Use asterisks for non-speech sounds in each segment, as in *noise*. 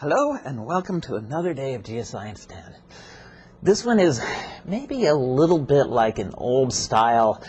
Hello and welcome to another day of Geoscience 10. This one is maybe a little bit like an old style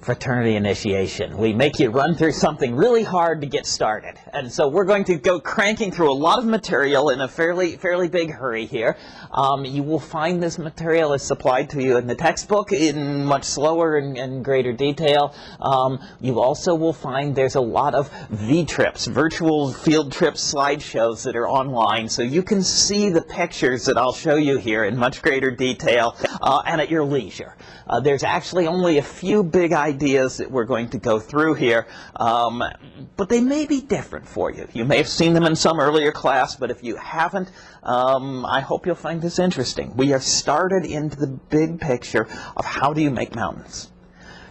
fraternity initiation. We make you run through something really hard to get started. And so we're going to go cranking through a lot of material in a fairly fairly big hurry here. Um, you will find this material is supplied to you in the textbook in much slower and, and greater detail. Um, you also will find there's a lot of V-trips, virtual field trip slideshows that are online. So you can see the pictures that I'll show you here in much greater detail uh, and at your leisure. Uh, there's actually only a few big ideas ideas that we're going to go through here, um, but they may be different for you. You may have seen them in some earlier class, but if you haven't, um, I hope you'll find this interesting. We have started into the big picture of how do you make mountains.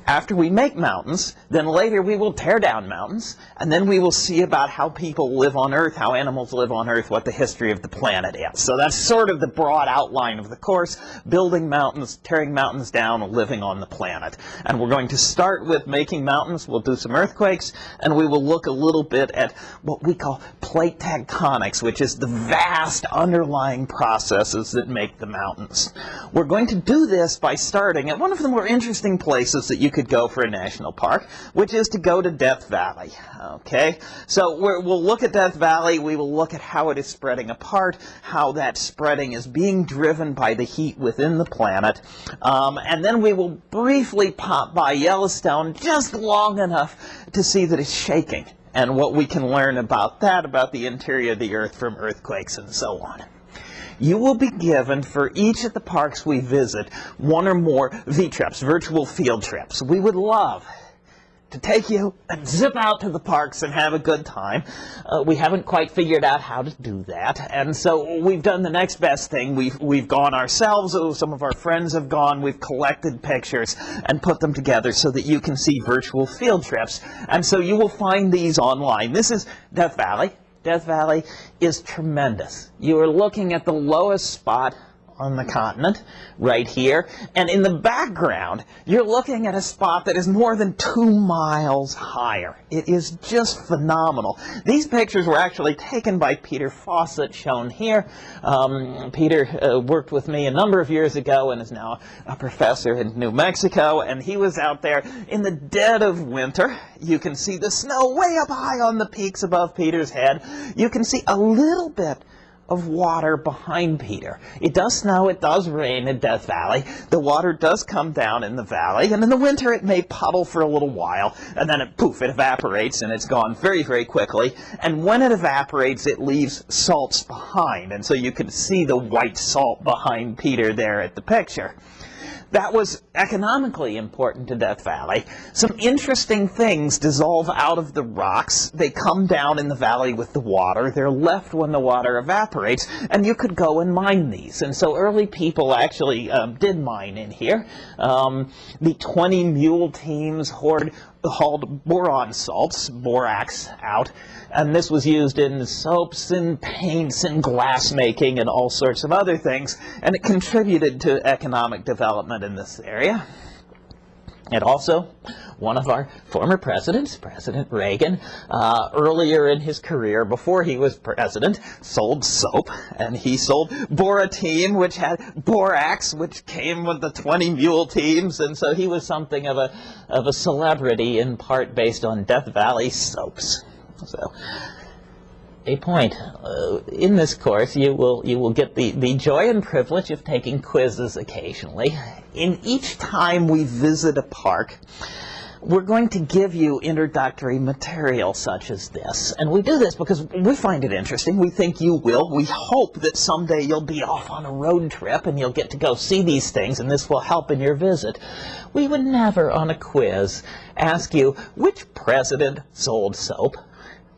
After we make mountains, then later we will tear down mountains, and then we will see about how people live on Earth, how animals live on Earth, what the history of the planet is. So that's sort of the broad outline of the course, building mountains, tearing mountains down, living on the planet. And we're going to start with making mountains, we'll do some earthquakes, and we will look a little bit at what we call plate tectonics, which is the vast underlying processes that make the mountains. We're going to do this by starting at one of the more interesting places that you can could go for a national park, which is to go to Death Valley. Okay, so we will look at Death Valley. We will look at how it is spreading apart, how that spreading is being driven by the heat within the planet, um, and then we will briefly pop by Yellowstone just long enough to see that it's shaking and what we can learn about that, about the interior of the Earth from earthquakes and so on you will be given for each of the parks we visit one or more V-trips, virtual field trips. We would love to take you and zip out to the parks and have a good time. Uh, we haven't quite figured out how to do that, and so we've done the next best thing. We've, we've gone ourselves, oh, some of our friends have gone, we've collected pictures and put them together so that you can see virtual field trips. And so you will find these online. This is Death Valley. Death Valley is tremendous. You are looking at the lowest spot on the continent right here. And in the background, you're looking at a spot that is more than two miles higher. It is just phenomenal. These pictures were actually taken by Peter Fawcett, shown here. Um, Peter uh, worked with me a number of years ago and is now a professor in New Mexico. And he was out there in the dead of winter. You can see the snow way up high on the peaks above Peter's head. You can see a little bit of water behind Peter. It does snow, it does rain in Death Valley. The water does come down in the valley, and in the winter it may puddle for a little while, and then it poof, it evaporates, and it's gone very, very quickly. And when it evaporates, it leaves salts behind, and so you can see the white salt behind Peter there at the picture that was economically important to Death Valley. Some interesting things dissolve out of the rocks. They come down in the valley with the water. They're left when the water evaporates, and you could go and mine these. And so early people actually um, did mine in here. Um, the 20 mule teams hoard hauled boron salts, borax, out, and this was used in soaps and paints and glass making and all sorts of other things, and it contributed to economic development in this area. And also, one of our former presidents, President Reagan, uh, earlier in his career, before he was president, sold soap, and he sold Borateem, which had borax, which came with the 20 mule teams, and so he was something of a, of a celebrity, in part based on Death Valley soaps. So, a point. Uh, in this course, you will you will get the, the joy and privilege of taking quizzes occasionally. In each time we visit a park, we're going to give you introductory material such as this. And we do this because we find it interesting. We think you will. We hope that someday you'll be off on a road trip and you'll get to go see these things and this will help in your visit. We would never on a quiz ask you which president sold soap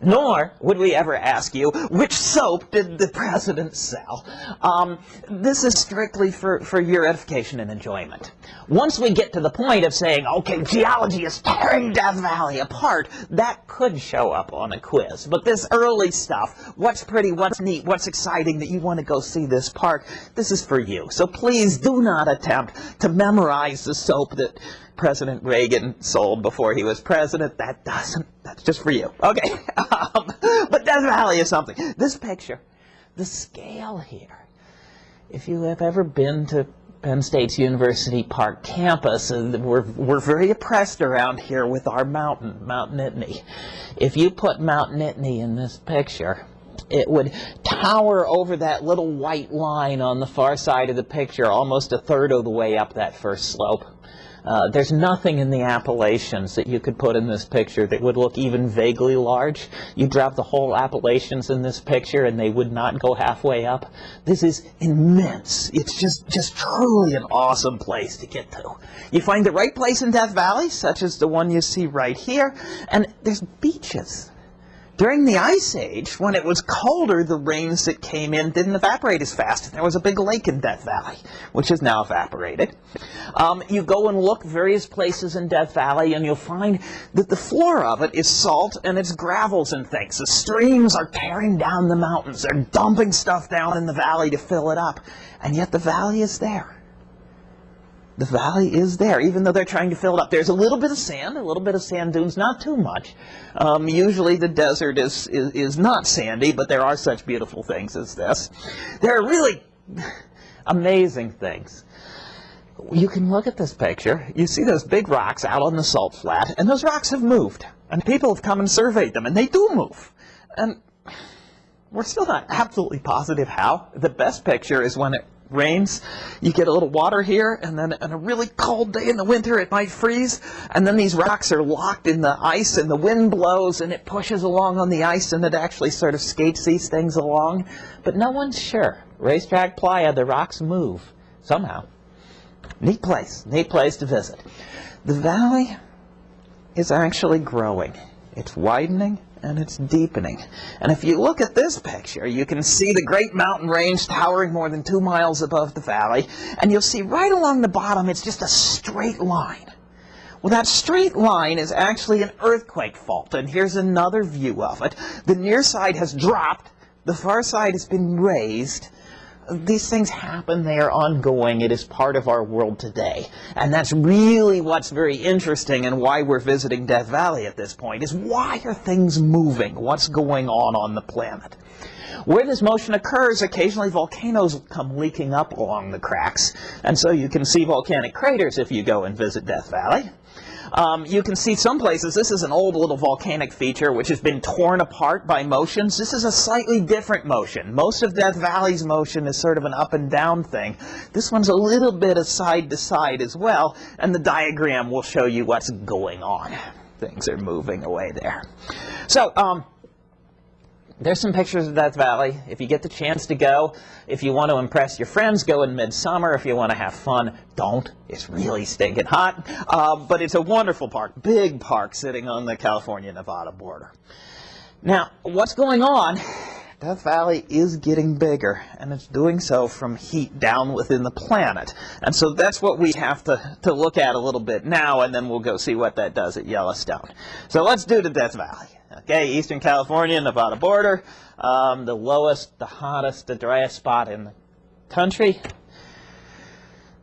nor would we ever ask you, which soap did the president sell? Um, this is strictly for, for your edification and enjoyment. Once we get to the point of saying, okay, geology is tearing Death Valley apart, that could show up on a quiz. But this early stuff, what's pretty, what's neat, what's exciting that you want to go see this park, this is for you. So please do not attempt to memorize the soap that President Reagan sold before he was president. That doesn't, that's just for you. Okay. *laughs* Um, but Death Valley is something. This picture, the scale here. If you have ever been to Penn State's University Park campus, and we're, we're very oppressed around here with our mountain, Mount Nittany. If you put Mount Nittany in this picture, it would tower over that little white line on the far side of the picture almost a third of the way up that first slope. Uh, there's nothing in the Appalachians that you could put in this picture that would look even vaguely large. You drop the whole Appalachians in this picture and they would not go halfway up. This is immense. It's just, just truly an awesome place to get to. You find the right place in Death Valley, such as the one you see right here, and there's beaches during the Ice Age, when it was colder, the rains that came in didn't evaporate as fast. There was a big lake in Death Valley, which has now evaporated. Um, you go and look various places in Death Valley, and you'll find that the floor of it is salt and it's gravels and things. The streams are tearing down the mountains. They're dumping stuff down in the valley to fill it up. And yet the valley is there the valley is there, even though they're trying to fill it up. There's a little bit of sand, a little bit of sand dunes, not too much. Um, usually the desert is, is, is not sandy, but there are such beautiful things as this. There are really *laughs* amazing things. You can look at this picture, you see those big rocks out on the salt flat, and those rocks have moved. And people have come and surveyed them, and they do move. And we're still not absolutely positive how. The best picture is when it rains, you get a little water here, and then on a really cold day in the winter, it might freeze, and then these rocks are locked in the ice, and the wind blows, and it pushes along on the ice, and it actually sort of skates these things along. But no one's sure. Racetrack Playa, the rocks move somehow. Neat place, neat place to visit. The valley is actually growing. It's widening, and it's deepening. And if you look at this picture, you can see the great mountain range towering more than two miles above the valley, and you'll see right along the bottom it's just a straight line. Well, that straight line is actually an earthquake fault, and here's another view of it. The near side has dropped, the far side has been raised, these things happen, they are ongoing, it is part of our world today. And that's really what's very interesting and why we're visiting Death Valley at this point, is why are things moving? What's going on on the planet? Where this motion occurs, occasionally volcanoes come leaking up along the cracks, and so you can see volcanic craters if you go and visit Death Valley. Um, you can see some places, this is an old little volcanic feature which has been torn apart by motions. This is a slightly different motion. Most of Death Valley's motion is sort of an up and down thing. This one's a little bit of side to side as well, and the diagram will show you what's going on. Things are moving away there. So, um, there's some pictures of Death Valley. If you get the chance to go, if you want to impress your friends, go in midsummer. If you want to have fun, don't. It's really stinking hot. Uh, but it's a wonderful park, big park sitting on the California-Nevada border. Now, what's going on? Death Valley is getting bigger, and it's doing so from heat down within the planet. And so that's what we have to, to look at a little bit now, and then we'll go see what that does at Yellowstone. So let's do the Death Valley. Okay, Eastern California, Nevada border, um, the lowest, the hottest, the driest spot in the country.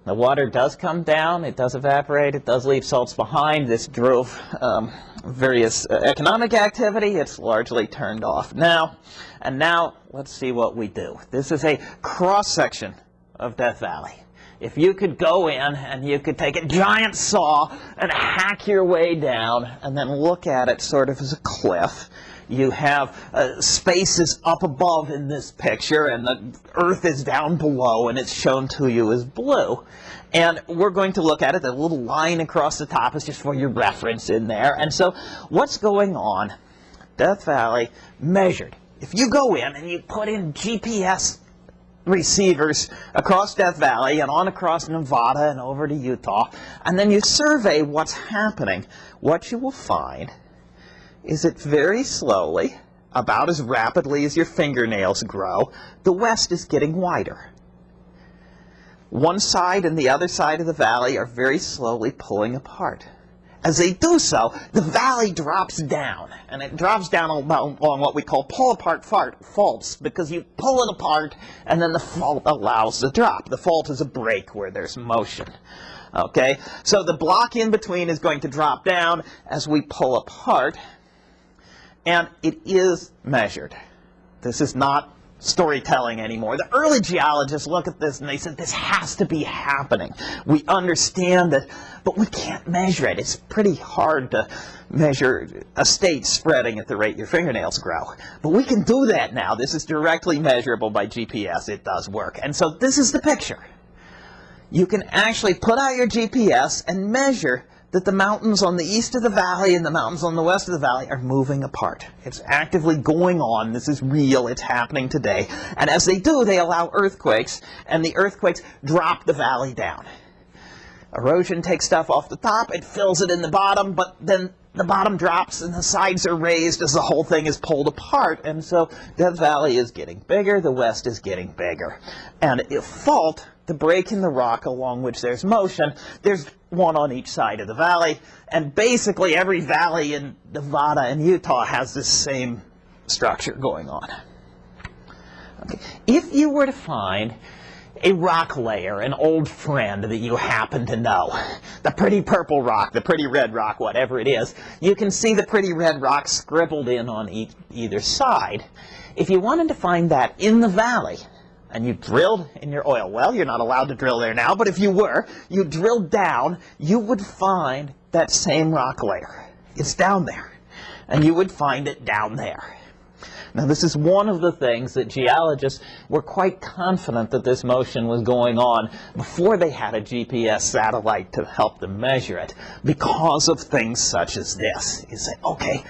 The water does come down, it does evaporate, it does leave salts behind. This drove um, various uh, economic activity. It's largely turned off now. And now, let's see what we do. This is a cross-section of Death Valley. If you could go in and you could take a giant saw and hack your way down and then look at it sort of as a cliff, you have uh, spaces up above in this picture and the earth is down below and it's shown to you as blue. And we're going to look at it. The little line across the top is just for your reference in there. And so what's going on? Death Valley measured. If you go in and you put in GPS receivers across Death Valley and on across Nevada and over to Utah, and then you survey what's happening, what you will find is that very slowly, about as rapidly as your fingernails grow, the west is getting wider. One side and the other side of the valley are very slowly pulling apart. As they do so, the valley drops down, and it drops down along what we call pull-apart faults, because you pull it apart, and then the fault allows the drop. The fault is a break where there's motion. Okay, so the block in between is going to drop down as we pull apart, and it is measured. This is not storytelling anymore. The early geologists look at this and they said this has to be happening. We understand that, but we can't measure it. It's pretty hard to measure a state spreading at the rate your fingernails grow. But we can do that now. This is directly measurable by GPS. It does work. And so this is the picture. You can actually put out your GPS and measure that the mountains on the east of the valley and the mountains on the west of the valley are moving apart. It's actively going on. This is real. It's happening today. And as they do, they allow earthquakes, and the earthquakes drop the valley down. Erosion takes stuff off the top, it fills it in the bottom, but then the bottom drops and the sides are raised as the whole thing is pulled apart. And so Death Valley is getting bigger, the west is getting bigger. And if fault, the break in the rock along which there's motion, there's one on each side of the valley. And basically every valley in Nevada and Utah has this same structure going on. Okay. If you were to find a rock layer, an old friend that you happen to know, the pretty purple rock, the pretty red rock, whatever it is, you can see the pretty red rock scribbled in on e either side. If you wanted to find that in the valley, and you drilled in your oil well, you're not allowed to drill there now, but if you were, you drilled down, you would find that same rock layer. It's down there. And you would find it down there. Now this is one of the things that geologists were quite confident that this motion was going on before they had a GPS satellite to help them measure it because of things such as this. You say, okay,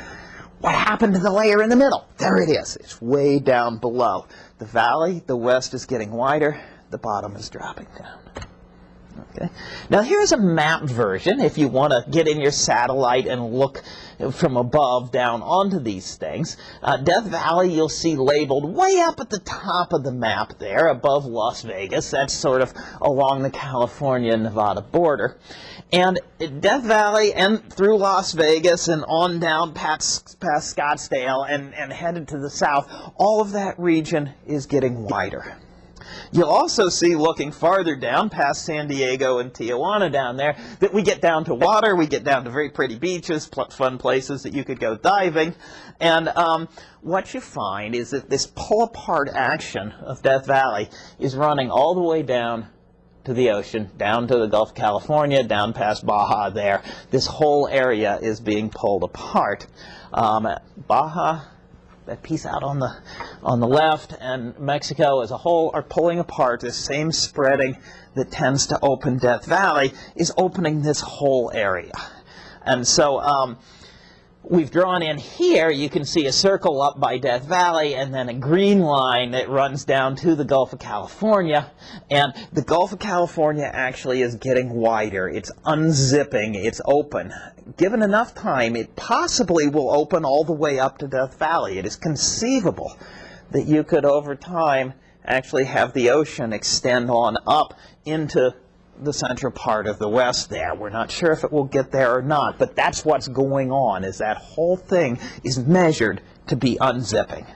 what happened to the layer in the middle? There it is. It's way down below. The valley, the west is getting wider, the bottom is dropping down. Okay. Now here's a map version if you want to get in your satellite and look from above down onto these things. Uh, Death Valley you'll see labeled way up at the top of the map there above Las Vegas. That's sort of along the California-Nevada border. And Death Valley and through Las Vegas and on down past, past Scottsdale and, and headed to the south, all of that region is getting wider. You'll also see looking farther down past San Diego and Tijuana down there that we get down to water, we get down to very pretty beaches, fun places that you could go diving. And um, what you find is that this pull apart action of Death Valley is running all the way down to the ocean, down to the Gulf of California, down past Baja there. This whole area is being pulled apart. Um, Baja, that piece out on the, on the left, and Mexico as a whole are pulling apart. This same spreading that tends to open Death Valley is opening this whole area. And so um, we've drawn in here, you can see a circle up by Death Valley and then a green line that runs down to the Gulf of California. And the Gulf of California actually is getting wider. It's unzipping. It's open. Given enough time, it possibly will open all the way up to Death Valley. It is conceivable that you could, over time, actually have the ocean extend on up into the central part of the west there. We're not sure if it will get there or not, but that's what's going on, is that whole thing is measured to be unzipping.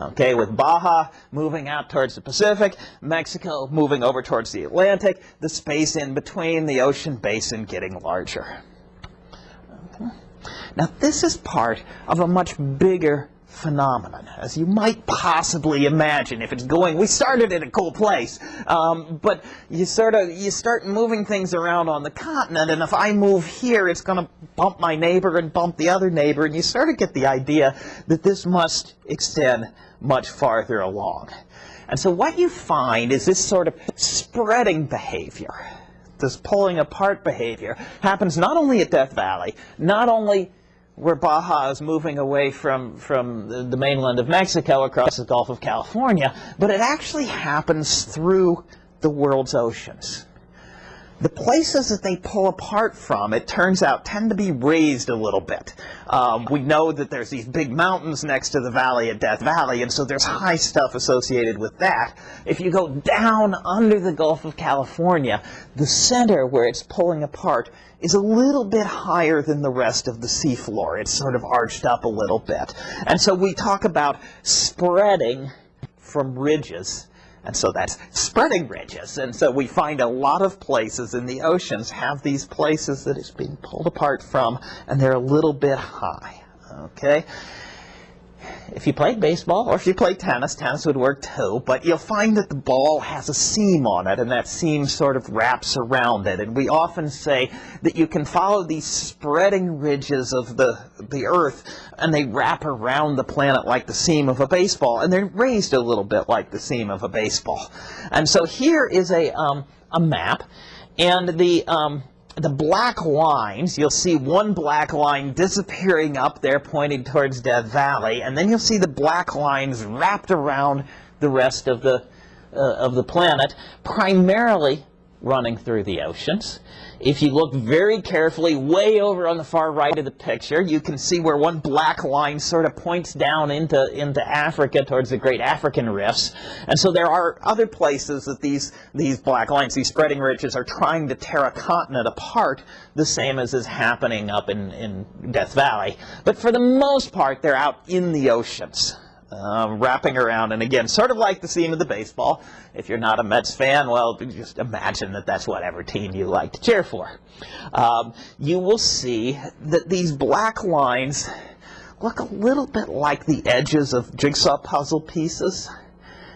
Okay, with Baja moving out towards the Pacific, Mexico moving over towards the Atlantic, the space in between, the ocean basin getting larger. Okay. Now this is part of a much bigger phenomenon, as you might possibly imagine if it's going. We started in a cool place, um, but you sort of you start moving things around on the continent, and if I move here, it's going to bump my neighbor and bump the other neighbor, and you sort of get the idea that this must extend much farther along. And so what you find is this sort of spreading behavior, this pulling apart behavior, happens not only at Death Valley, not only where Baja is moving away from, from the, the, mainland of Mexico across the Gulf of California, but it actually happens through the world's oceans. The places that they pull apart from, it turns out, tend to be raised a little bit. Um, we know that there's these big mountains next to the valley at Death Valley, and so there's high stuff associated with that. If you go down under the Gulf of California, the center where it's pulling apart is a little bit higher than the rest of the seafloor. It's sort of arched up a little bit. And so we talk about spreading from ridges. And so that's spreading ridges. And so we find a lot of places in the oceans have these places that it's being pulled apart from, and they're a little bit high. Okay? If you played baseball or if you played tennis, tennis would work too, but you'll find that the ball has a seam on it and that seam sort of wraps around it. And we often say that you can follow these spreading ridges of the, the earth and they wrap around the planet like the seam of a baseball and they're raised a little bit like the seam of a baseball. And so here is a, um, a map and the, um, the black lines, you'll see one black line disappearing up there pointing towards Death Valley, and then you'll see the black lines wrapped around the rest of the, uh, of the planet, primarily running through the oceans. If you look very carefully way over on the far right of the picture, you can see where one black line sort of points down into, into Africa towards the great African rifts. And so there are other places that these, these black lines, these spreading ridges, are trying to tear a continent apart, the same as is happening up in, in Death Valley. But for the most part, they're out in the oceans um, wrapping around. And again, sort of like the seam of the baseball. If you're not a Mets fan, well, just imagine that that's whatever team you like to cheer for. Um, you will see that these black lines look a little bit like the edges of jigsaw puzzle pieces.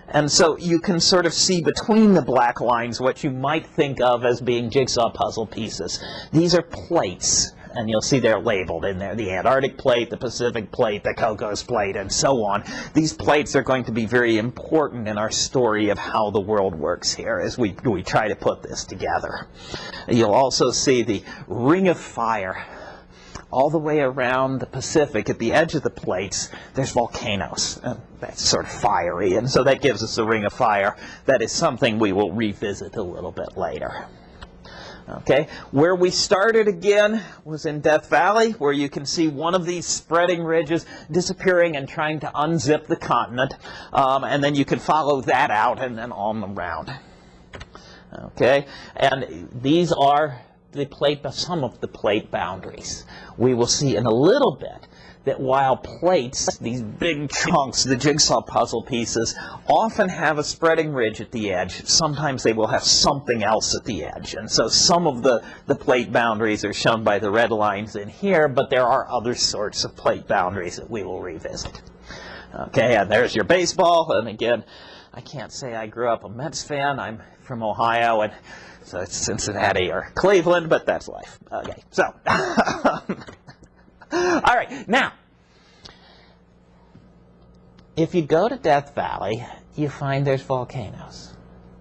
And so you can sort of see between the black lines what you might think of as being jigsaw puzzle pieces. These are plates and you'll see they're labeled in there, the Antarctic plate, the Pacific plate, the Cocos plate, and so on. These plates are going to be very important in our story of how the world works here as we, we try to put this together. You'll also see the ring of fire all the way around the Pacific at the edge of the plates, there's volcanoes. And that's sort of fiery, and so that gives us a ring of fire. That is something we will revisit a little bit later. Okay, where we started again was in Death Valley, where you can see one of these spreading ridges disappearing and trying to unzip the continent. Um, and then you can follow that out and then on around. Okay, and these are the plate, some of the plate boundaries. We will see in a little bit that while plates, these big chunks, the jigsaw puzzle pieces, often have a spreading ridge at the edge, sometimes they will have something else at the edge. And so some of the, the plate boundaries are shown by the red lines in here, but there are other sorts of plate boundaries that we will revisit. Okay, and there's your baseball, and again, I can't say I grew up a Mets fan. I'm from Ohio, and so it's Cincinnati or Cleveland, but that's life. Okay, so *laughs* *gasps* All right, now, if you go to Death Valley, you find there's volcanoes.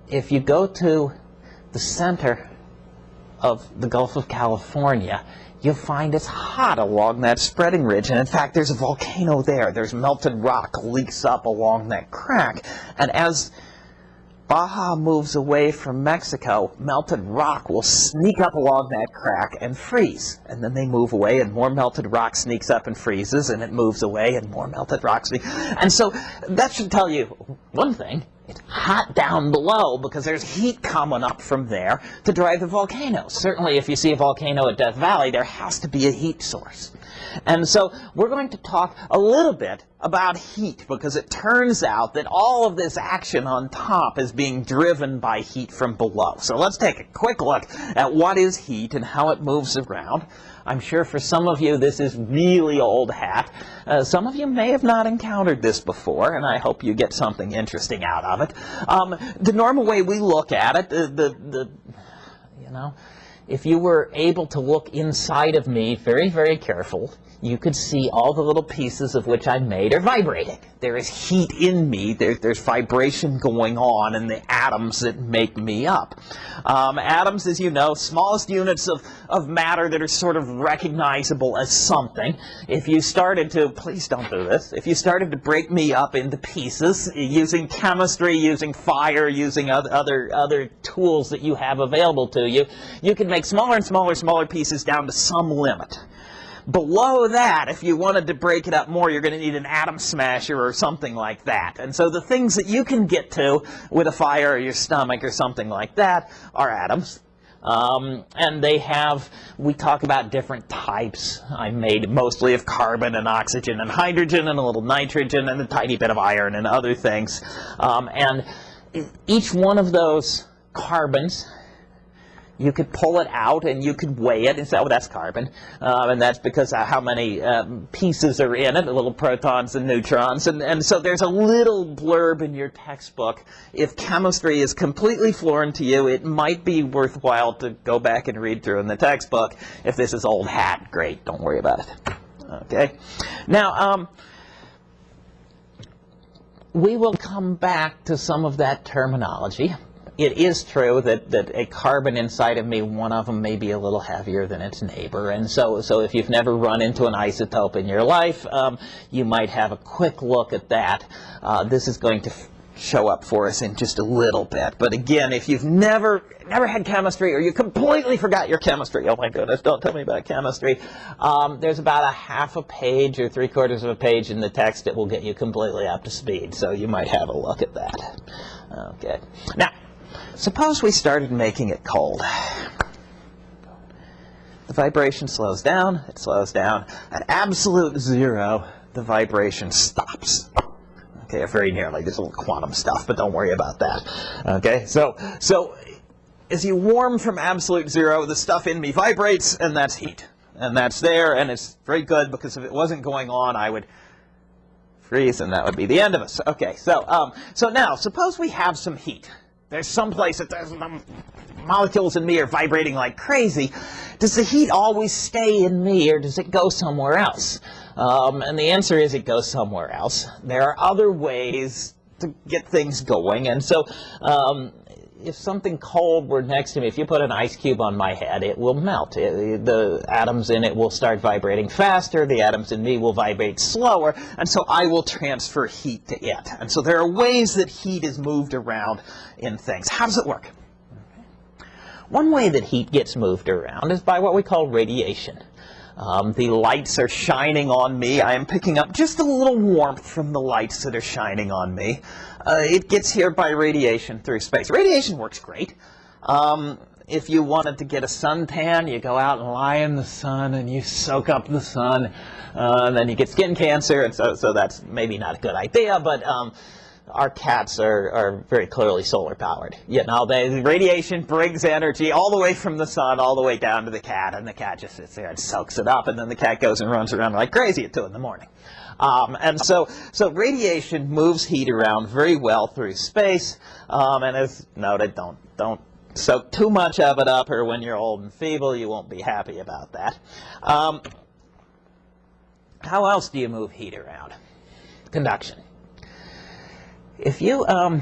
If you go to the center of the Gulf of California, you'll find it's hot along that spreading ridge. And in fact, there's a volcano there. There's melted rock leaks up along that crack. And as Baja moves away from Mexico, melted rock will sneak up along that crack and freeze. And then they move away and more melted rock sneaks up and freezes and it moves away and more melted rock sneaks. And so that should tell you one thing. It's hot down below because there's heat coming up from there to drive the volcano. Certainly if you see a volcano at Death Valley, there has to be a heat source. And so we're going to talk a little bit about heat because it turns out that all of this action on top is being driven by heat from below. So let's take a quick look at what is heat and how it moves around. I'm sure for some of you this is really old hat. Uh, some of you may have not encountered this before, and I hope you get something interesting out of it. Um, the normal way we look at it, the, the, the you know, if you were able to look inside of me very, very careful, you could see all the little pieces of which I'm made are vibrating. There is heat in me. There, there's vibration going on in the atoms that make me up. Um, atoms, as you know, smallest units of, of matter that are sort of recognizable as something. If you started to, please don't do this, if you started to break me up into pieces using chemistry, using fire, using other, other, tools that you have available to you, you could make smaller and smaller, smaller pieces down to some limit. Below that, if you wanted to break it up more, you're going to need an atom smasher or something like that. And so the things that you can get to with a fire or your stomach or something like that are atoms. Um, and they have, we talk about different types. I'm made mostly of carbon and oxygen and hydrogen and a little nitrogen and a tiny bit of iron and other things. Um, and each one of those carbons you could pull it out and you could weigh it and say, oh, that's carbon. Um, and that's because of how many um, pieces are in it, the little protons and neutrons. And, and so there's a little blurb in your textbook. If chemistry is completely foreign to you, it might be worthwhile to go back and read through in the textbook. If this is old hat, great, don't worry about it. Okay. Now, um, we will come back to some of that terminology it is true that, that a carbon inside of me, one of them may be a little heavier than its neighbor. And so, so if you've never run into an isotope in your life, um, you might have a quick look at that. Uh, this is going to show up for us in just a little bit. But again, if you've never never had chemistry or you completely forgot your chemistry, oh my goodness, don't tell me about chemistry, um, there's about a half a page or three quarters of a page in the text that will get you completely up to speed. So you might have a look at that. Okay. Now, Suppose we started making it cold. The vibration slows down, it slows down. At absolute zero, the vibration stops. Okay, very nearly. There's a little quantum stuff, but don't worry about that. Okay, so, so as you warm from absolute zero, the stuff in me vibrates, and that's heat. And that's there, and it's very good, because if it wasn't going on, I would freeze, and that would be the end of us. Okay, so, um, so now, suppose we have some heat. There's some place that the molecules in me are vibrating like crazy. Does the heat always stay in me or does it go somewhere else? Um, and the answer is it goes somewhere else. There are other ways to get things going. And so um, if something cold were next to me, if you put an ice cube on my head, it will melt. It, the atoms in it will start vibrating faster. The atoms in me will vibrate slower. And so I will transfer heat to it. And so there are ways that heat is moved around in things. How does it work? One way that heat gets moved around is by what we call radiation. Um, the lights are shining on me. I am picking up just a little warmth from the lights that are shining on me. Uh, it gets here by radiation through space. Radiation works great. Um, if you wanted to get a suntan, you go out and lie in the sun and you soak up the sun, uh, and then you get skin cancer, and so, so that's maybe not a good idea, but um, our cats are, are very clearly solar powered. You know, the radiation brings energy all the way from the sun all the way down to the cat, and the cat just sits there and soaks it up, and then the cat goes and runs around like crazy at 2 in the morning. Um, and so, so radiation moves heat around very well through space, um, and as noted, don't, don't soak too much of it up, or when you're old and feeble, you won't be happy about that. Um, how else do you move heat around? Conduction. If you um,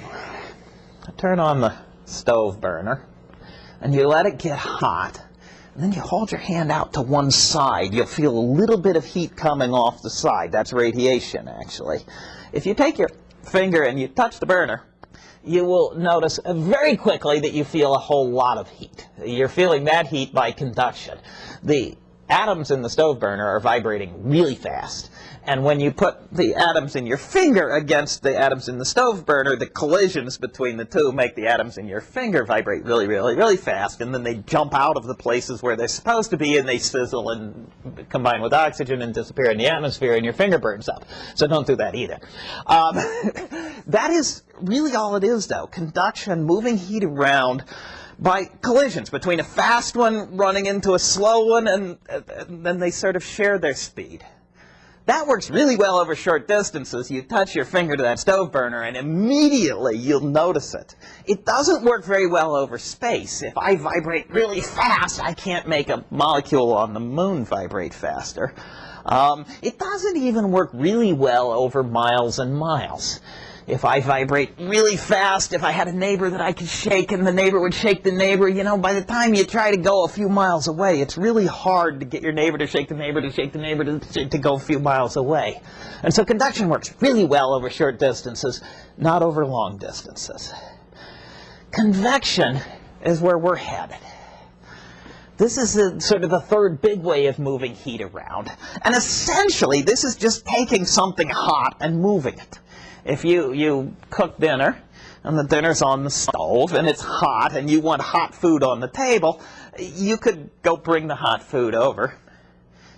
turn on the stove burner and you let it get hot, and then you hold your hand out to one side, you'll feel a little bit of heat coming off the side. That's radiation, actually. If you take your finger and you touch the burner, you will notice very quickly that you feel a whole lot of heat. You're feeling that heat by conduction. The atoms in the stove burner are vibrating really fast. And when you put the atoms in your finger against the atoms in the stove burner, the collisions between the two make the atoms in your finger vibrate really, really, really fast. And then they jump out of the places where they're supposed to be, and they sizzle and combine with oxygen and disappear in the atmosphere, and your finger burns up. So don't do that either. Um, *laughs* that is really all it is, though. Conduction, moving heat around by collisions between a fast one running into a slow one, and, and then they sort of share their speed. That works really well over short distances. You touch your finger to that stove burner and immediately you'll notice it. It doesn't work very well over space. If I vibrate really fast, I can't make a molecule on the moon vibrate faster. Um, it doesn't even work really well over miles and miles if I vibrate really fast, if I had a neighbor that I could shake and the neighbor would shake the neighbor, you know, by the time you try to go a few miles away, it's really hard to get your neighbor to shake the neighbor to shake the neighbor to, to go a few miles away. And so conduction works really well over short distances, not over long distances. Convection is where we're headed. This is a, sort of the third big way of moving heat around. And essentially, this is just taking something hot and moving it if you, you cook dinner and the dinner's on the stove and it's hot and you want hot food on the table, you could go bring the hot food over.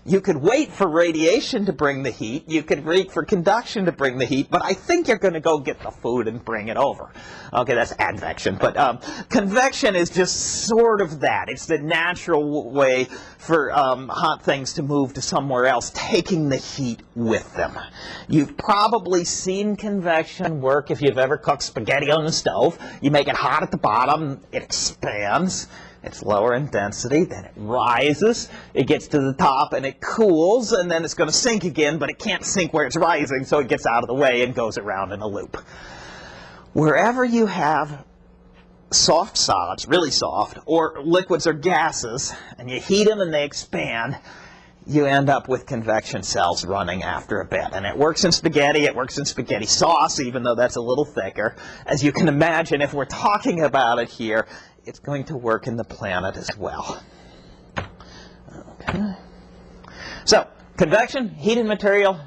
You could wait for radiation to bring the heat. You could wait for conduction to bring the heat. But I think you're going to go get the food and bring it over. Okay, that's advection. But um, convection is just sort of that. It's the natural way for um, hot things to move to somewhere else, taking the heat with them. You've probably seen convection work if you've ever cooked spaghetti on the stove. You make it hot at the bottom, it expands it's lower in density, then it rises, it gets to the top and it cools, and then it's going to sink again, but it can't sink where it's rising, so it gets out of the way and goes around in a loop. Wherever you have soft solids, really soft, or liquids or gases, and you heat them and they expand, you end up with convection cells running after a bit. And it works in spaghetti, it works in spaghetti sauce, even though that's a little thicker. As you can imagine, if we're talking about it here, it's going to work in the planet as well. Okay. So, convection, heated material,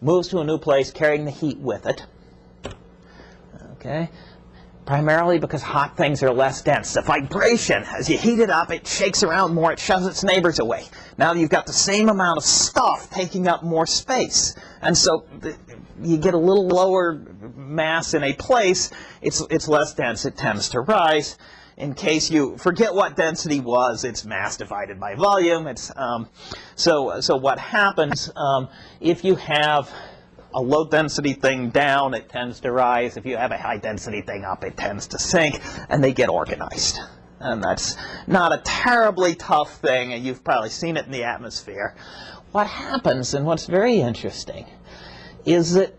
moves to a new place, carrying the heat with it. Okay. Primarily because hot things are less dense. The vibration, as you heat it up, it shakes around more, it shoves its neighbors away. Now you've got the same amount of stuff taking up more space. And so you get a little lower mass in a place, it's, it's less dense, it tends to rise. In case you forget what density was, it's mass divided by volume. It's, um, so, so what happens um, if you have a low density thing down, it tends to rise. If you have a high density thing up, it tends to sink, and they get organized. And that's not a terribly tough thing, and you've probably seen it in the atmosphere. What happens, and what's very interesting, is that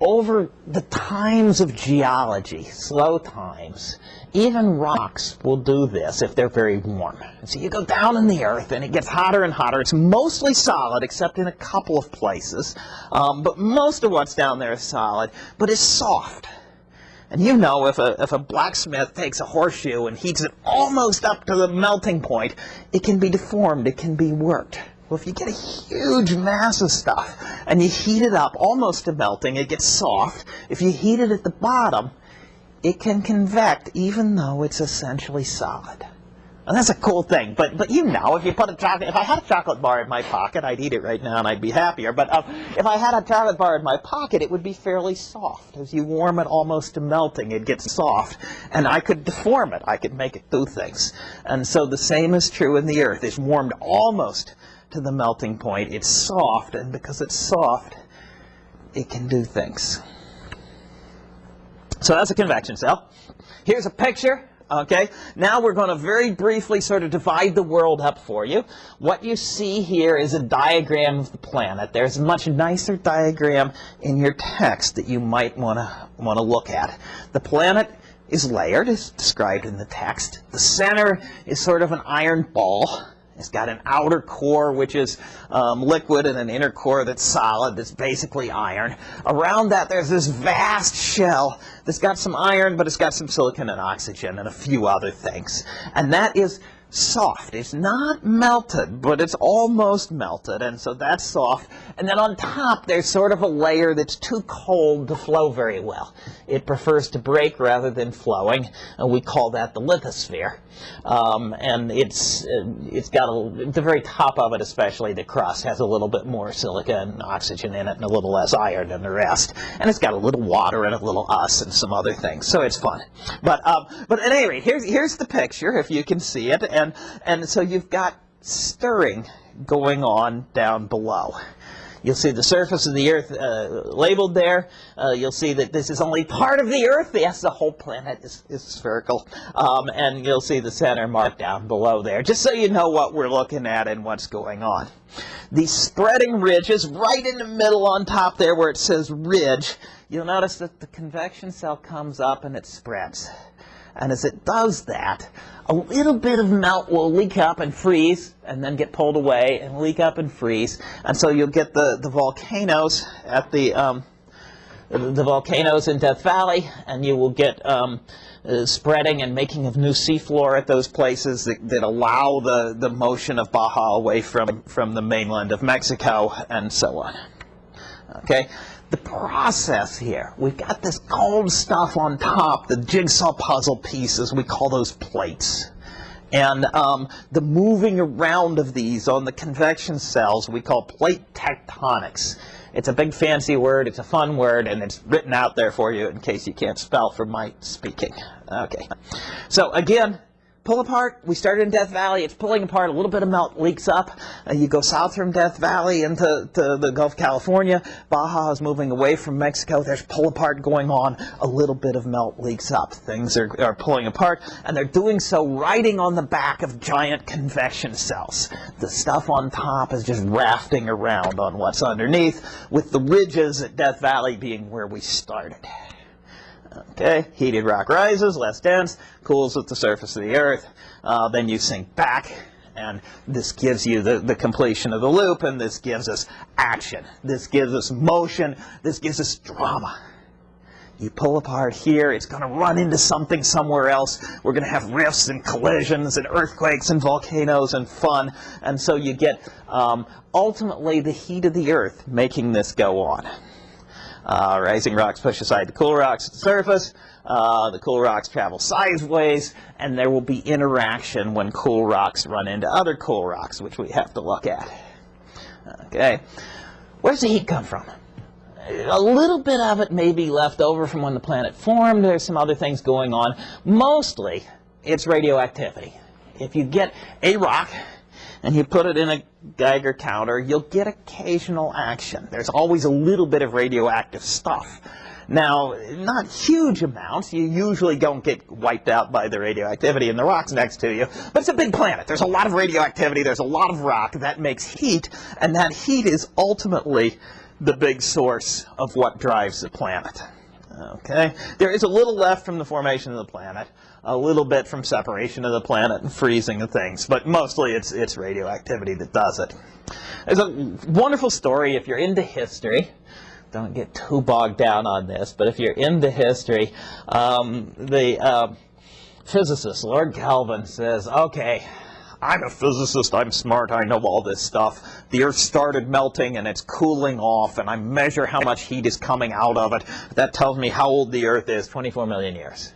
over the times of geology, slow times, even rocks will do this if they're very warm. So you go down in the earth and it gets hotter and hotter. It's mostly solid except in a couple of places. Um, but most of what's down there is solid, but it's soft. And you know if a, if a blacksmith takes a horseshoe and heats it almost up to the melting point, it can be deformed, it can be worked. Well, if you get a huge mass of stuff and you heat it up almost to melting, it gets soft. If you heat it at the bottom, it can convect even though it's essentially solid. And that's a cool thing. But but you know, if you put a chocolate, if I had a chocolate bar in my pocket, I'd eat it right now and I'd be happier. But uh, if I had a chocolate bar in my pocket, it would be fairly soft. As you warm it almost to melting, it gets soft, and I could deform it. I could make it do things. And so the same is true in the earth. It's warmed almost to the melting point. It's soft, and because it's soft, it can do things. So that's a convection cell. Here's a picture. Okay, now we're going to very briefly sort of divide the world up for you. What you see here is a diagram of the planet. There's a much nicer diagram in your text that you might want to want to look at. The planet is layered, as described in the text. The center is sort of an iron ball. It's got an outer core, which is um, liquid, and an inner core that's solid, that's basically iron. Around that, there's this vast shell that's got some iron, but it's got some silicon and oxygen and a few other things. And that is soft. It's not melted, but it's almost melted, and so that's soft. And then on top, there's sort of a layer that's too cold to flow very well. It prefers to break rather than flowing, and we call that the lithosphere. Um, and it's uh, it's got a, the very top of it, especially the crust, has a little bit more silica and oxygen in it, and a little less iron than the rest. And it's got a little water and a little us and some other things, so it's fun. But um, but at any rate, here's here's the picture if you can see it and, and so you've got stirring going on down below. You'll see the surface of the Earth uh, labeled there. Uh, you'll see that this is only part of the Earth. Yes, the whole planet is, is spherical. Um, and you'll see the center marked down below there, just so you know what we're looking at and what's going on. These spreading ridges right in the middle on top there where it says ridge, you'll notice that the convection cell comes up and it spreads. And as it does that, a little bit of melt will leak up and freeze and then get pulled away and leak up and freeze. And so you'll get the, the volcanoes at the, um, the volcanoes in Death Valley, and you will get um, uh, spreading and making of new seafloor at those places that, that allow the, the motion of Baja away from, from the mainland of Mexico, and so on. Okay, the process here. We've got this cold stuff on top, the jigsaw puzzle pieces, we call those plates. And um, the moving around of these on the convection cells we call plate tectonics. It's a big fancy word, it's a fun word, and it's written out there for you in case you can't spell from my speaking. Okay. So again, pull apart. We started in Death Valley. It's pulling apart. A little bit of melt leaks up. Uh, you go south from Death Valley into to the Gulf of California. Baja is moving away from Mexico. There's pull apart going on. A little bit of melt leaks up. Things are, are pulling apart, and they're doing so riding on the back of giant convection cells. The stuff on top is just rafting around on what's underneath, with the ridges at Death Valley being where we started. Okay, heated rock rises, less dense, cools at the surface of the Earth. Uh, then you sink back, and this gives you the, the completion of the loop, and this gives us action. This gives us motion. This gives us drama. You pull apart here, it's going to run into something somewhere else. We're going to have rifts and collisions and earthquakes and volcanoes and fun. And so you get um, ultimately the heat of the Earth making this go on. Uh, rising rocks push aside the cool rocks at the surface. Uh, the cool rocks travel sideways, and there will be interaction when cool rocks run into other cool rocks, which we have to look at. Okay, where's the heat come from? A little bit of it may be left over from when the planet formed. There's some other things going on. Mostly, it's radioactivity. If you get a rock and you put it in a Geiger counter, you'll get occasional action. There's always a little bit of radioactive stuff. Now, not huge amounts. You usually don't get wiped out by the radioactivity in the rocks next to you. But it's a big planet. There's a lot of radioactivity. There's a lot of rock. That makes heat. And that heat is ultimately the big source of what drives the planet. Okay? There is a little left from the formation of the planet a little bit from separation of the planet and freezing of things, but mostly it's, it's radioactivity that does it. There's a wonderful story if you're into history. Don't get too bogged down on this, but if you're into history, um, the uh, physicist, Lord Kelvin, says, okay, I'm a physicist, I'm smart, I know all this stuff. The Earth started melting and it's cooling off, and I measure how much heat is coming out of it. That tells me how old the Earth is, 24 million years.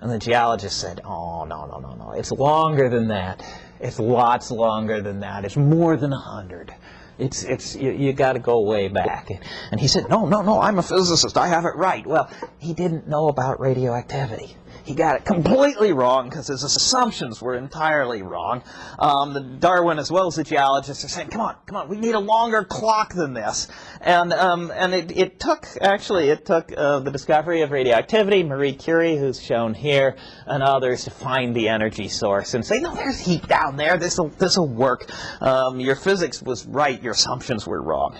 And the geologist said, oh, no, no, no, no. It's longer than that. It's lots longer than that. It's more than 100. It's, it's, you, you got to go way back. And he said, no, no, no, I'm a physicist. I have it right. Well, he didn't know about radioactivity he got it completely wrong because his assumptions were entirely wrong. Um, the Darwin, as well as the geologists, are saying, "Come on, come on, we need a longer clock than this." And um, and it, it took actually it took uh, the discovery of radioactivity, Marie Curie, who's shown here, and others to find the energy source and say, "No, there's heat down there. This will this will work. Um, your physics was right. Your assumptions were wrong."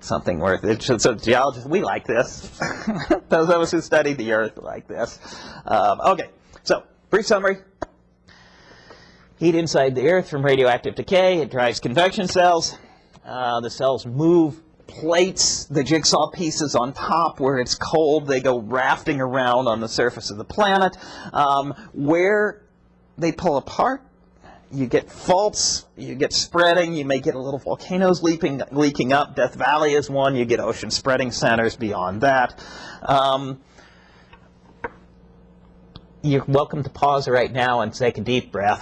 Something worth it. So geologists, we like this. *laughs* Those of us who study the Earth like this. Um, okay, so brief summary. Heat inside the Earth from radioactive decay. It drives convection cells. Uh, the cells move plates, the jigsaw pieces on top where it's cold. They go rafting around on the surface of the planet. Um, where they pull apart, you get faults, you get spreading, you may get a little volcanoes leaping, leaking up. Death Valley is one. You get ocean spreading centers beyond that. Um, you're welcome to pause right now and take a deep breath.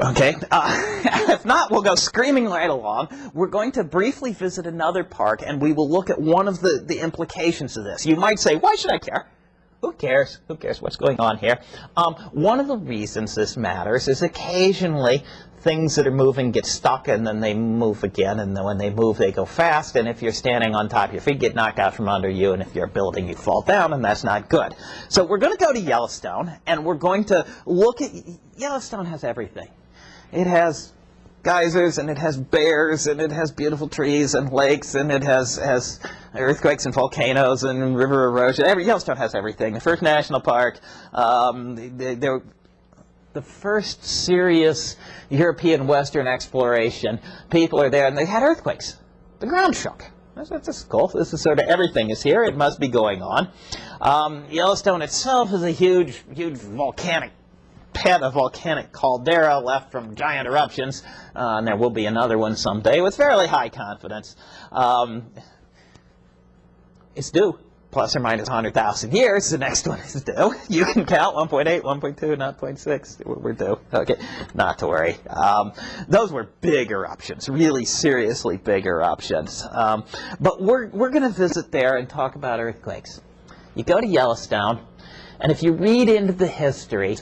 Okay, uh, *laughs* if not, we'll go screaming right along. We're going to briefly visit another park, and we will look at one of the, the implications of this. You might say, why should I care? Who cares? Who cares what's going on here? Um, one of the reasons this matters is occasionally things that are moving get stuck and then they move again and then when they move they go fast and if you're standing on top your feet get knocked out from under you and if you're a building you fall down and that's not good. So we're going to go to Yellowstone and we're going to look at Yellowstone has everything. It has geysers and it has bears and it has beautiful trees and lakes and it has has earthquakes and volcanoes and river erosion. Every Yellowstone has everything. The first national park. Um, they, they, the first serious European Western exploration. People are there and they had earthquakes. The ground shook. That's, that's cool. This is sort of everything is here. It must be going on. Um, Yellowstone itself is a huge, huge volcanic pit, a volcanic caldera left from giant eruptions, uh, and there will be another one someday with fairly high confidence. Um, it's due. plus or minus 100,000 years, the next one is due. *laughs* You can count 1.8, 1.2, not 0.6. We're we're due. Okay, not to worry. Um, those were big eruptions, really seriously big eruptions. Um, but we're, we're going to visit there and talk about earthquakes. You go to Yellowstone, and if you read into the history,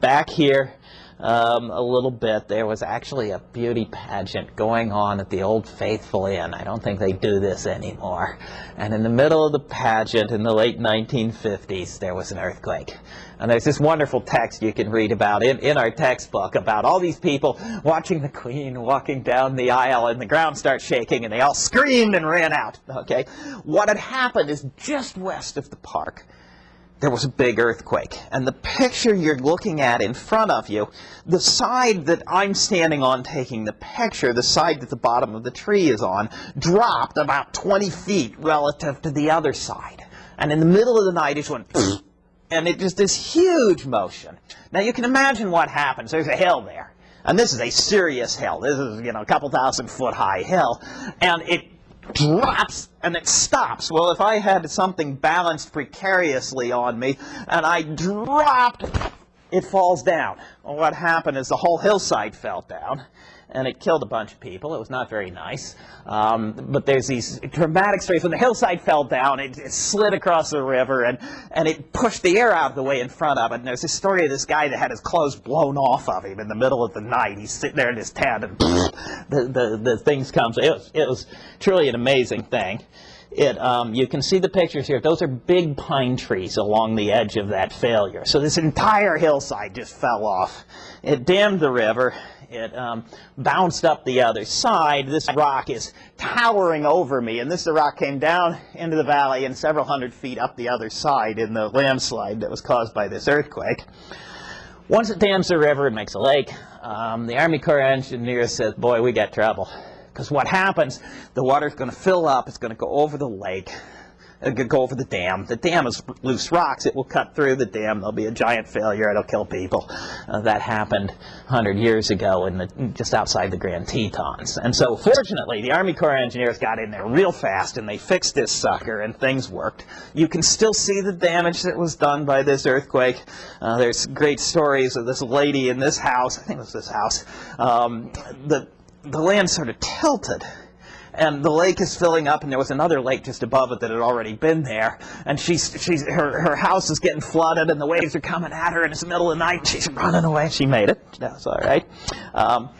back here um, a little bit, there was actually a beauty pageant going on at the Old Faithful Inn. I don't think they do this anymore. And in the middle of the pageant in the late 1950s, there was an earthquake. And there's this wonderful text you can read about in, in our textbook about all these people watching the Queen walking down the aisle and the ground starts shaking and they all screamed and ran out. Okay, What had happened is just west of the park, there was a big earthquake. And the picture you're looking at in front of you, the side that I'm standing on taking the picture, the side that the bottom of the tree is on, dropped about 20 feet relative to the other side. And in the middle of the night, it just went, and it just this huge motion. Now you can imagine what happens. There's a hill there. And this is a serious hill. This is, you know, a couple thousand foot high hill. And it drops and it stops. Well, if I had something balanced precariously on me and I dropped, it falls down. Well, what happened is the whole hillside fell down and it killed a bunch of people. It was not very nice. Um, but there's these dramatic stories. When the hillside fell down, it, it, slid across the river, and, and it pushed the air out of the way in front of it. And there's this story of this guy that had his clothes blown off of him in the middle of the night. He's sitting there in his tent, and *laughs* the, the, the things come. It was, it was truly an amazing thing. It, um, you can see the pictures here. Those are big pine trees along the edge of that failure. So this entire hillside just fell off. It dammed the river it um, bounced up the other side. This rock is towering over me, and this rock came down into the valley and several hundred feet up the other side in the landslide that was caused by this earthquake. Once it dams the river, it makes a lake. Um, the Army Corps of Engineers says, boy, we got trouble. Because what happens, the water's going to fill up, it's going to go over the lake, it could go for the dam. The dam is loose rocks. It will cut through the dam. There'll be a giant failure. It'll kill people. Uh, that happened 100 years ago in the, just outside the Grand Tetons. And so fortunately, the Army Corps of Engineers got in there real fast and they fixed this sucker and things worked. You can still see the damage that was done by this earthquake. Uh, there's great stories of this lady in this house. I think it was this house. Um, the, the land sort of tilted and the lake is filling up, and there was another lake just above it that had already been there, and she's, she's, her, her house is getting flooded, and the waves are coming at her, and it's the middle of the night, and she's running away. She made it. That's all right. Um,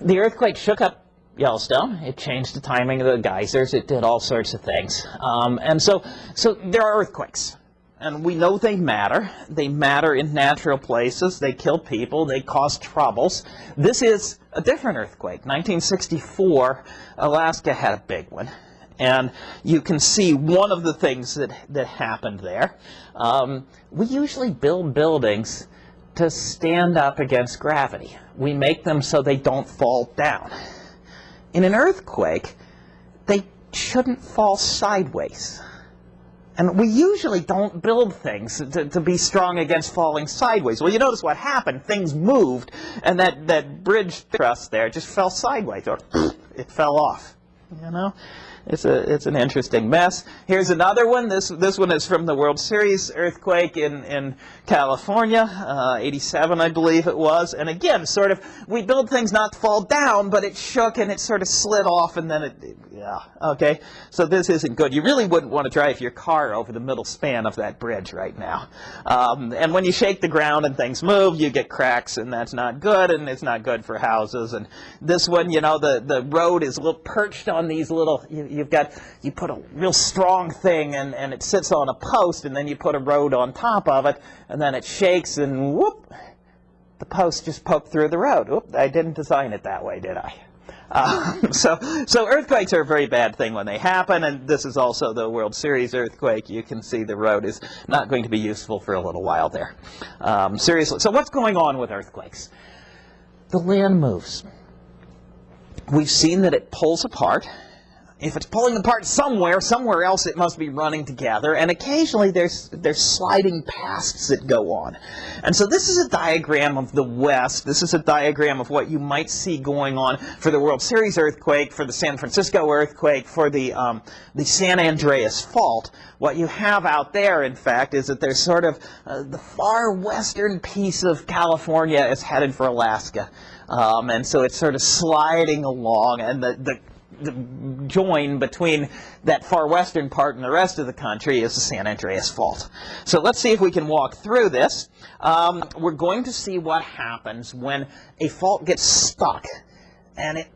the earthquake shook up Yellowstone. It changed the timing of the geysers. It did all sorts of things. Um, and so, so there are earthquakes. And we know they matter. They matter in natural places. They kill people. They cause troubles. This is a different earthquake. 1964, Alaska had a big one. And you can see one of the things that, that happened there. Um, we usually build buildings to stand up against gravity. We make them so they don't fall down. In an earthquake, they shouldn't fall sideways. And we usually don't build things to, to, be strong against falling sideways. Well, you notice what happened. Things moved, and that, that bridge truss there just fell sideways, or *clears throat* it fell off. You know? It's a it's an interesting mess. Here's another one. This this one is from the World Series earthquake in in California, uh, 87 I believe it was. And again, sort of we build things not to fall down, but it shook and it sort of slid off, and then it, yeah okay. So this isn't good. You really wouldn't want to drive your car over the middle span of that bridge right now. Um, and when you shake the ground and things move, you get cracks, and that's not good, and it's not good for houses. And this one, you know, the the road is a little perched on these little. You, you've got, you put a real strong thing and, and it sits on a post and then you put a road on top of it and then it shakes and whoop, the post just poked through the road. I didn't design it that way, did I? Uh, *laughs* so, so earthquakes are a very bad thing when they happen, and this is also the World Series earthquake. You can see the road is not going to be useful for a little while there. Um, seriously, so what's going on with earthquakes? The land moves. We've seen that it pulls apart if it's pulling apart somewhere, somewhere else it must be running together, and occasionally there's there's sliding pasts that go on. And so this is a diagram of the West. This is a diagram of what you might see going on for the World Series earthquake, for the San Francisco earthquake, for the um, the San Andreas fault. What you have out there, in fact, is that there's sort of uh, the far western piece of California is headed for Alaska. Um, and so it's sort of sliding along, and the, the join between that far western part and the rest of the country is the San Andreas Fault. So let's see if we can walk through this. Um, we're going to see what happens when a fault gets stuck and it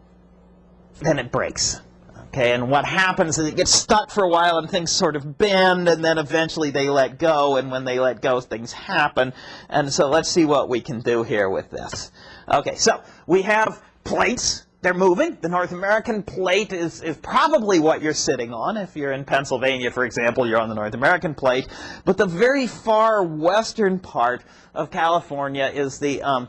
then it breaks. Okay, and what happens is it gets stuck for a while and things sort of bend and then eventually they let go and when they let go things happen. And so let's see what we can do here with this. Okay, so we have plates they're moving. The North American plate is, is probably what you're sitting on. If you're in Pennsylvania, for example, you're on the North American plate. But the very far western part of California is the um,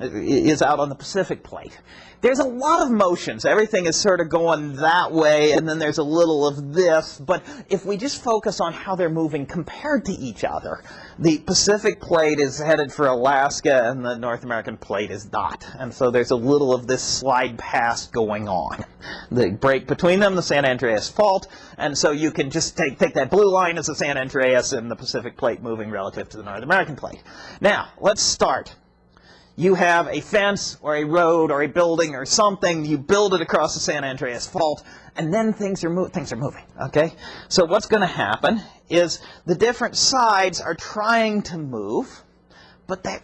is out on the Pacific plate there's a lot of motions. Everything is sort of going that way, and then there's a little of this. But if we just focus on how they're moving compared to each other, the Pacific plate is headed for Alaska, and the North American plate is not. And so there's a little of this slide past going on. The break between them, the San Andreas Fault, and so you can just take, take that blue line as the San Andreas and the Pacific plate moving relative to the North American plate. Now, let's start you have a fence or a road or a building or something, you build it across the San Andreas Fault, and then things are, things are moving, okay? So what's going to happen is the different sides are trying to move, but that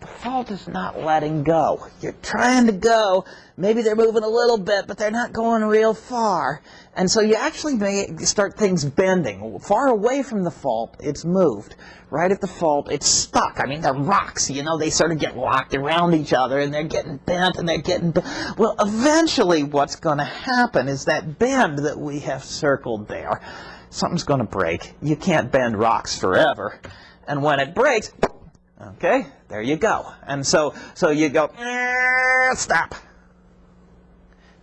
the fault is not letting go. You're trying to go, maybe they're moving a little bit, but they're not going real far. And so you actually may start things bending. Far away from the fault, it's moved. Right at the fault, it's stuck. I mean, the rocks, you know, they sort of get locked around each other and they're getting bent and they're getting bent. Well, eventually what's going to happen is that bend that we have circled there, something's going to break. You can't bend rocks forever. And when it breaks, Okay, there you go. And so, so you go, eh, stop.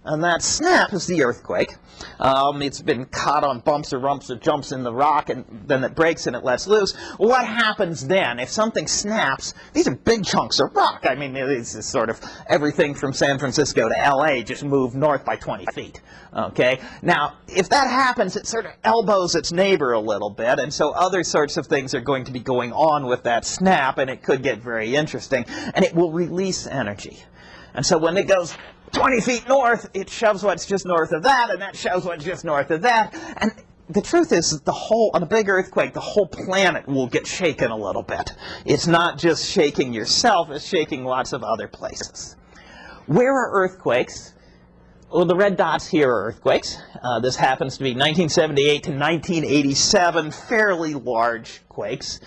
And that snap is the earthquake. Um, it's been caught on bumps or rumps or jumps in the rock, and then it breaks and it lets loose. What happens then if something snaps? These are big chunks of rock. I mean, this is sort of everything from San Francisco to L.A. just moved north by 20 feet. Okay. Now, if that happens, it sort of elbows its neighbor a little bit, and so other sorts of things are going to be going on with that snap, and it could get very interesting, and it will release energy. And so when it goes 20 feet north, it shoves what's just north of that, and that shoves what's just north of that. And the truth is the whole, on a big earthquake, the whole planet will get shaken a little bit. It's not just shaking yourself, it's shaking lots of other places. Where are earthquakes? Well, the red dots here are earthquakes. Uh, this happens to be 1978 to 1987, fairly large quakes.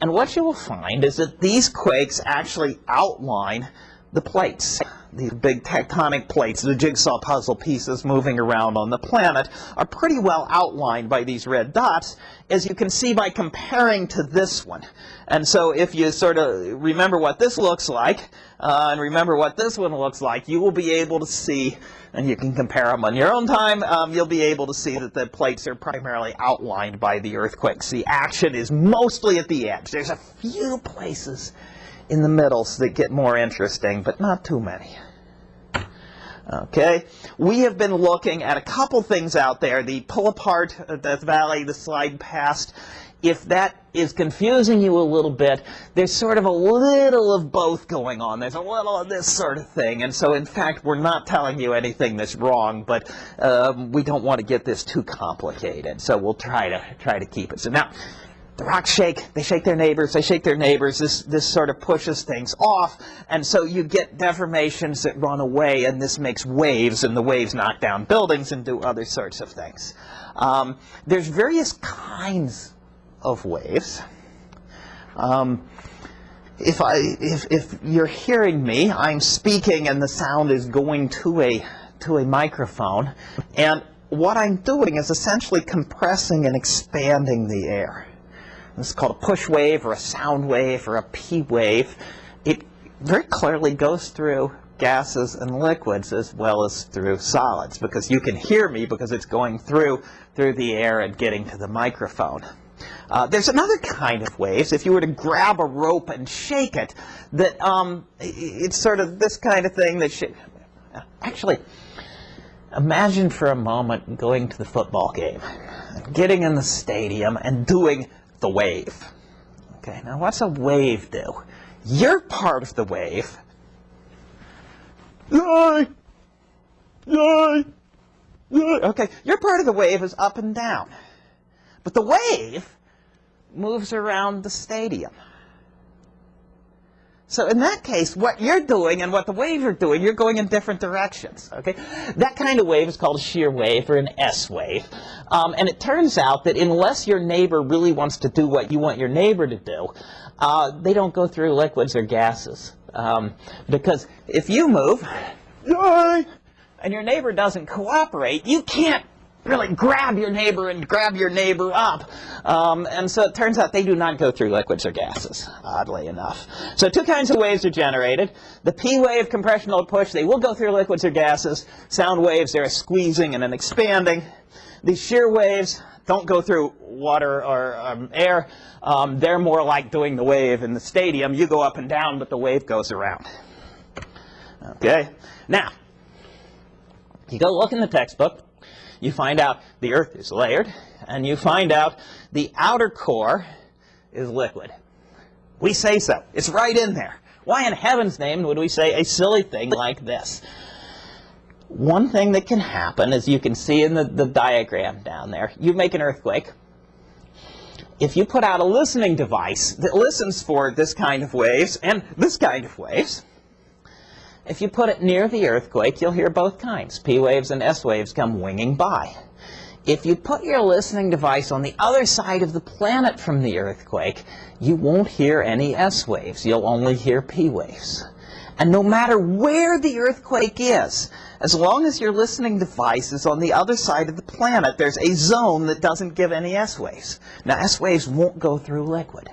And what you will find is that these quakes actually outline the plates these big tectonic plates, the jigsaw puzzle pieces moving around on the planet, are pretty well outlined by these red dots, as you can see by comparing to this one. And so if you sort of remember what this looks like, uh, and remember what this one looks like, you will be able to see, and you can compare them on your own time, um, you'll be able to see that the plates are primarily outlined by the earthquakes. The action is mostly at the edge. There's a few places in the middles that get more interesting, but not too many. Okay, we have been looking at a couple things out there, the pull apart Death Valley, the slide past. If that is confusing you a little bit, there's sort of a little of both going on. There's a little of this sort of thing. And so, in fact, we're not telling you anything that's wrong, but um, we don't want to get this too complicated. So we'll try to try to keep it. So now, the rocks shake, they shake their neighbors, they shake their neighbors, this, this sort of pushes things off, and so you get deformations that run away, and this makes waves, and the waves knock down buildings and do other sorts of things. Um, there's various kinds of waves. Um, if, I, if, if you're hearing me, I'm speaking and the sound is going to a, to a microphone, and what I'm doing is essentially compressing and expanding the air. This is called a push wave or a sound wave or a P wave. It very clearly goes through gases and liquids as well as through solids because you can hear me because it's going through through the air and getting to the microphone. Uh, there's another kind of waves. If you were to grab a rope and shake it, that um, it's sort of this kind of thing that should, actually imagine for a moment going to the football game, getting in the stadium and doing the wave. Okay, now what's a wave do? You're part of the wave. Yay! Yay! Yay! Okay, your part of the wave is up and down. But the wave moves around the stadium. So in that case, what you're doing and what the waves are doing, you're going in different directions. Okay, That kind of wave is called a shear wave or an S wave. Um, and it turns out that unless your neighbor really wants to do what you want your neighbor to do, uh, they don't go through liquids or gases. Um, because if you move, and your neighbor doesn't cooperate, you can't really grab your neighbor and grab your neighbor up. Um, and so it turns out they do not go through liquids or gases, oddly enough. So two kinds of waves are generated. The P wave, compressional push, they will go through liquids or gases. Sound waves, they're squeezing and an expanding. These shear waves don't go through water or um, air. Um, they're more like doing the wave in the stadium. You go up and down, but the wave goes around. Okay? Now, you go look in the textbook you find out the Earth is layered, and you find out the outer core is liquid. We say so. It's right in there. Why in heaven's name would we say a silly thing like this? One thing that can happen, as you can see in the, the diagram down there, you make an earthquake. If you put out a listening device that listens for this kind of waves and this kind of waves, if you put it near the earthquake, you'll hear both kinds. P waves and S waves come winging by. If you put your listening device on the other side of the planet from the earthquake, you won't hear any S waves. You'll only hear P waves. And no matter where the earthquake is, as long as your listening device is on the other side of the planet, there's a zone that doesn't give any S waves. Now, S waves won't go through liquid.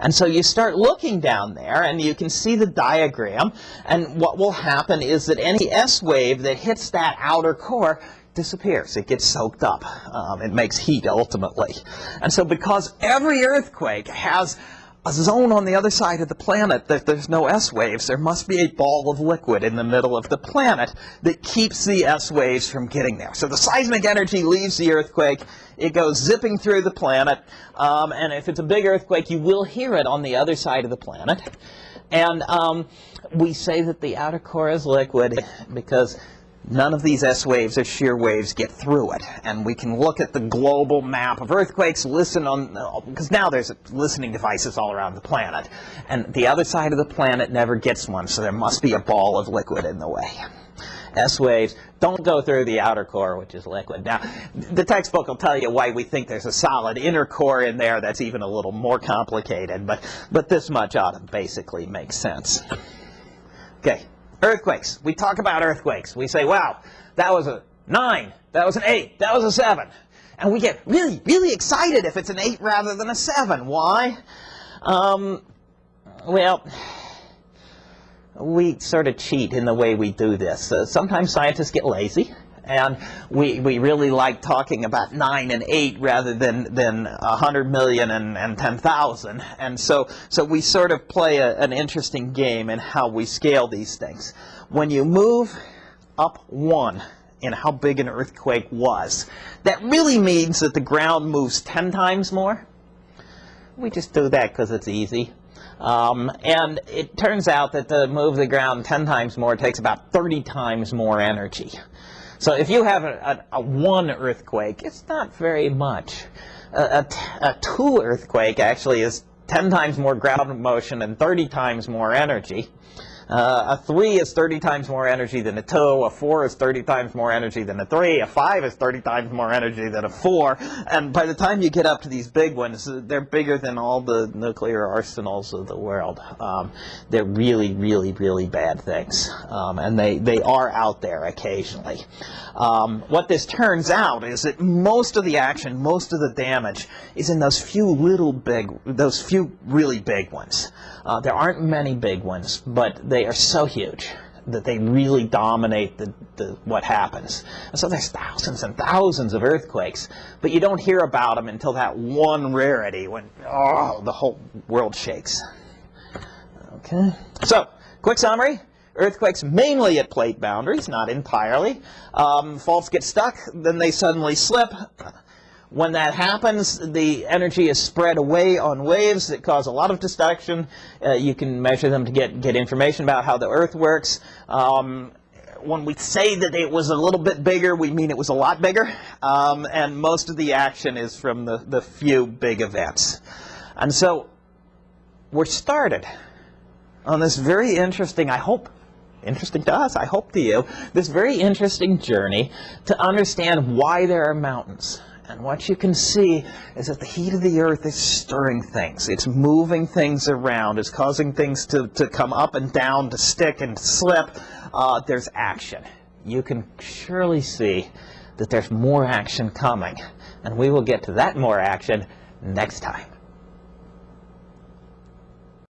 And so you start looking down there and you can see the diagram and what will happen is that any S wave that hits that outer core disappears. It gets soaked up. Um, it makes heat ultimately. And so because every earthquake has a zone on the other side of the planet that there's no S waves, there must be a ball of liquid in the middle of the planet that keeps the S waves from getting there. So the seismic energy leaves the earthquake, it goes zipping through the planet, um, and if it's a big earthquake, you will hear it on the other side of the planet. And um, we say that the outer core is liquid because none of these S waves or shear waves get through it. And we can look at the global map of earthquakes, listen on, because now there's listening devices all around the planet. And the other side of the planet never gets one, so there must be a ball of liquid in the way. S waves don't go through the outer core, which is liquid. Now, the textbook will tell you why we think there's a solid inner core in there that's even a little more complicated, but, but this much ought to basically make sense. Okay, Earthquakes. We talk about earthquakes. We say, wow, that was a 9, that was an 8, that was a 7. And we get really, really excited if it's an 8 rather than a 7. Why? Um, well, we sort of cheat in the way we do this. Uh, sometimes scientists get lazy and we, we really like talking about 9 and 8 rather than, than 100 million and, and 10,000. And so, so we sort of play a, an interesting game in how we scale these things. When you move up 1 in how big an earthquake was, that really means that the ground moves 10 times more. We just do that because it's easy. Um, and it turns out that to move the ground 10 times more takes about 30 times more energy. So if you have a, a, a one earthquake, it's not very much. A, a, two earthquake actually is 10 times more ground motion and 30 times more energy. Uh, a 3 is 30 times more energy than a 2. A 4 is 30 times more energy than a 3. A 5 is 30 times more energy than a 4. And by the time you get up to these big ones, they're bigger than all the nuclear arsenals of the world. Um, they're really, really, really bad things. Um, and they, they are out there occasionally. Um, what this turns out is that most of the action, most of the damage is in those few little big, those few really big ones. Uh, there aren't many big ones, but they are so huge that they really dominate the, the, what happens. And so there's thousands and thousands of earthquakes, but you don't hear about them until that one rarity when oh, the whole world shakes. Okay, so quick summary. Earthquakes mainly at plate boundaries, not entirely. Um, faults get stuck, then they suddenly slip. When that happens, the energy is spread away on waves that cause a lot of destruction. Uh, you can measure them to get, get information about how the Earth works. Um, when we say that it was a little bit bigger, we mean it was a lot bigger. Um, and most of the action is from the, the few big events. And so we're started on this very interesting, I hope, interesting to us, I hope to you, this very interesting journey to understand why there are mountains. And what you can see is that the heat of the earth is stirring things. It's moving things around. It's causing things to, to come up and down, to stick and slip. Uh, there's action. You can surely see that there's more action coming. And we will get to that more action next time.